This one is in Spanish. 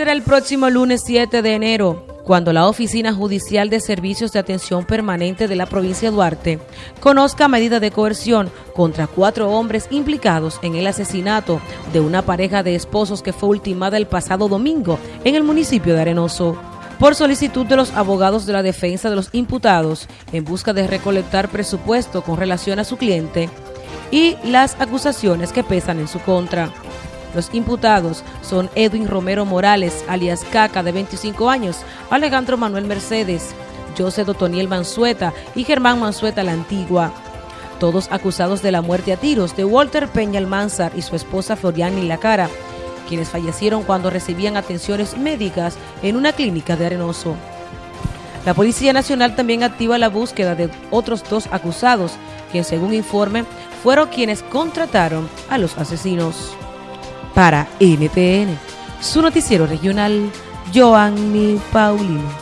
Será el próximo lunes 7 de enero, cuando la Oficina Judicial de Servicios de Atención Permanente de la provincia de Duarte conozca medida de coerción contra cuatro hombres implicados en el asesinato de una pareja de esposos que fue ultimada el pasado domingo en el municipio de Arenoso por solicitud de los abogados de la defensa de los imputados en busca de recolectar presupuesto con relación a su cliente y las acusaciones que pesan en su contra. Los imputados son Edwin Romero Morales, alias Caca, de 25 años, Alejandro Manuel Mercedes, José Dotoniel Mansueta y Germán Mansueta la Antigua. Todos acusados de la muerte a tiros de Walter Peña Almanzar y su esposa Floriani Lacara, quienes fallecieron cuando recibían atenciones médicas en una clínica de Arenoso. La Policía Nacional también activa la búsqueda de otros dos acusados, quienes según informe fueron quienes contrataron a los asesinos. Para NTN, su noticiero regional, Joanny Paulino.